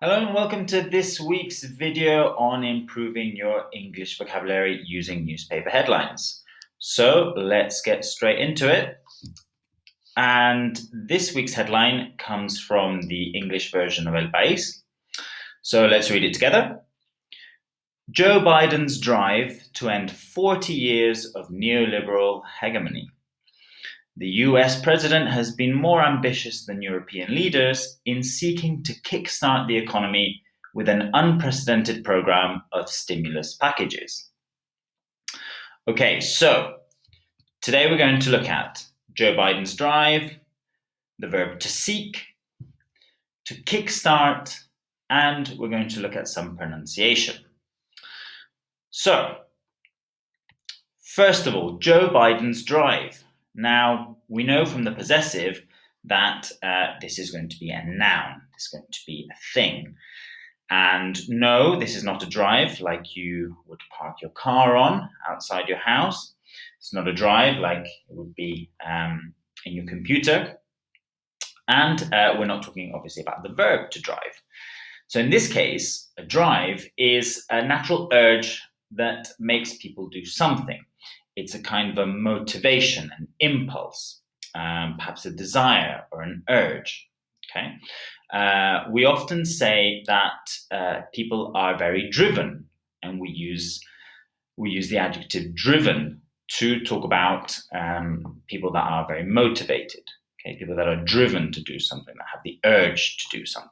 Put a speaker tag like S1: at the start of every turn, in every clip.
S1: Hello and welcome to this week's video on improving your English vocabulary using newspaper headlines. So let's get straight into it. And this week's headline comes from the English version of El País. So let's read it together. Joe Biden's drive to end 40 years of neoliberal hegemony. The US president has been more ambitious than European leaders in seeking to kickstart the economy with an unprecedented program of stimulus packages. Okay, so today we're going to look at Joe Biden's drive, the verb to seek, to kickstart, and we're going to look at some pronunciation. So, first of all, Joe Biden's drive. Now, we know from the possessive that uh, this is going to be a noun. Is going to be a thing. And no, this is not a drive like you would park your car on outside your house. It's not a drive like it would be um, in your computer. And uh, we're not talking obviously about the verb to drive. So in this case, a drive is a natural urge that makes people do something it's a kind of a motivation, an impulse, um, perhaps a desire or an urge. Okay, uh, we often say that uh, people are very driven, and we use we use the adjective driven to talk about um, people that are very motivated. Okay, people that are driven to do something, that have the urge to do something.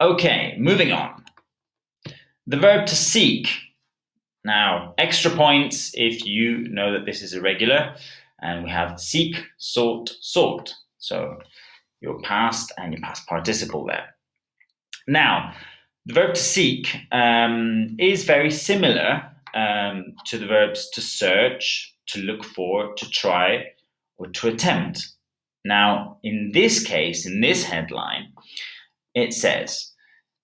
S1: Okay, moving on. The verb to seek now, extra points if you know that this is irregular. And we have seek, sought, sought. So your past and your past participle there. Now, the verb to seek um, is very similar um, to the verbs to search, to look for, to try, or to attempt. Now, in this case, in this headline, it says,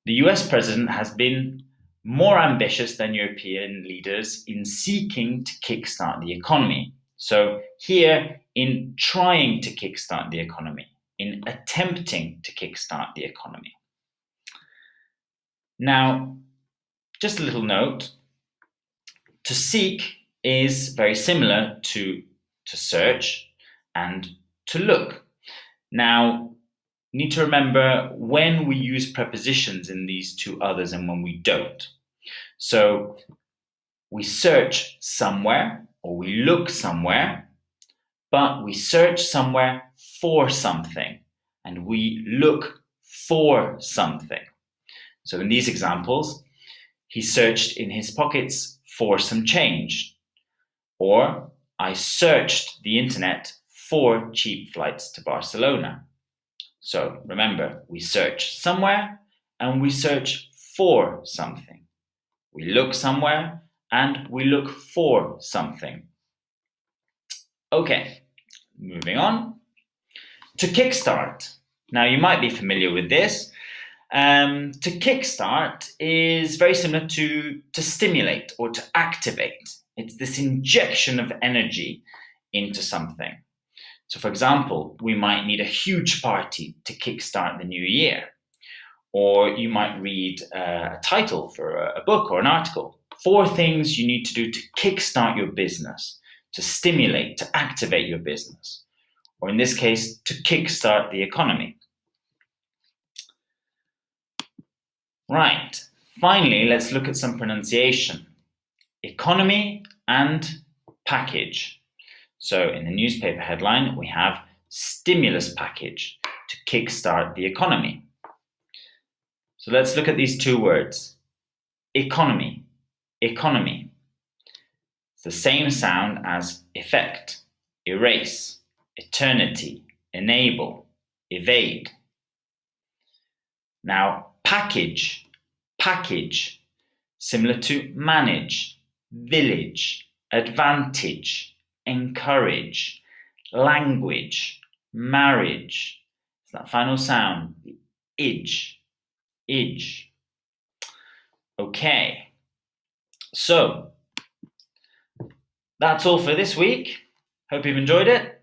S1: the US president has been more ambitious than European leaders in seeking to kickstart the economy. So here, in trying to kickstart the economy, in attempting to kickstart the economy. Now, just a little note, to seek is very similar to to search and to look. Now, need to remember when we use prepositions in these two others and when we don't. So we search somewhere or we look somewhere, but we search somewhere for something and we look for something. So in these examples, he searched in his pockets for some change. Or I searched the internet for cheap flights to Barcelona. So remember, we search somewhere and we search for something. We look somewhere and we look for something. Okay, moving on. To kickstart. Now you might be familiar with this. Um, to kickstart is very similar to to stimulate or to activate. It's this injection of energy into something. So for example, we might need a huge party to kickstart the new year. Or you might read uh, a title for a, a book or an article. Four things you need to do to kickstart your business, to stimulate, to activate your business. Or in this case, to kickstart the economy. Right, finally, let's look at some pronunciation. Economy and package. So in the newspaper headline, we have stimulus package to kickstart the economy. So let's look at these two words. Economy, economy. It's the same sound as effect, erase, eternity, enable, evade. Now, package, package, similar to manage, village, advantage, encourage, language, marriage. It's that final sound, idge, idge. Okay, so that's all for this week. Hope you've enjoyed it,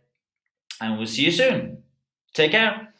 S1: and we'll see you soon. Take care.